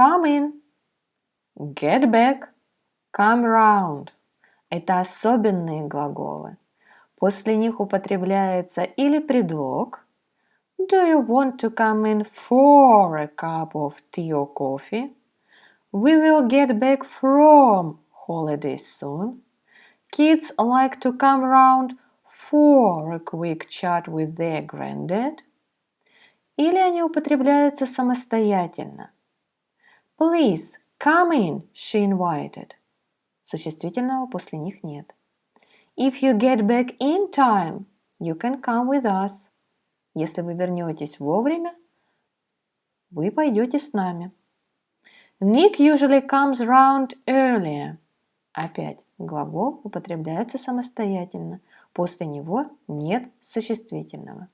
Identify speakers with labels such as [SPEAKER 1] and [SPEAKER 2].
[SPEAKER 1] come in. Get back, come round. Это особенные глаголы. После них употребляется или предлог Do you want to come in for a cup of tea or coffee? We will get back from holidays soon. Kids like to come round for a quick chat with their granddad. Или они употребляются самостоятельно. Please, come in, she invited. Существительного после них нет. If you get back in time, you can come with us. Если вы вернетесь вовремя, вы пойдете с нами. Nick usually comes round earlier. Опять глагол употребляется самостоятельно. После него нет существительного.